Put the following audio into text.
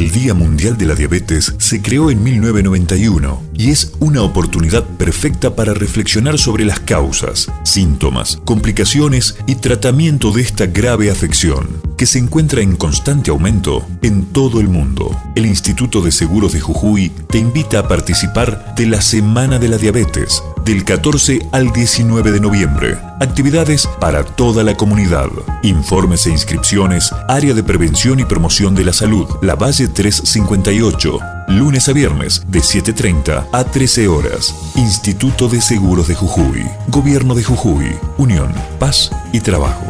El Día Mundial de la Diabetes se creó en 1991 y es una oportunidad perfecta para reflexionar sobre las causas, síntomas, complicaciones y tratamiento de esta grave afección que se encuentra en constante aumento en todo el mundo. El Instituto de Seguros de Jujuy te invita a participar de la Semana de la Diabetes del 14 al 19 de noviembre. Actividades para toda la comunidad. Informes e inscripciones, Área de Prevención y Promoción de la Salud, La Valle 358, lunes a viernes de 7.30 a 13 horas. Instituto de Seguros de Jujuy, Gobierno de Jujuy, Unión, Paz y Trabajo.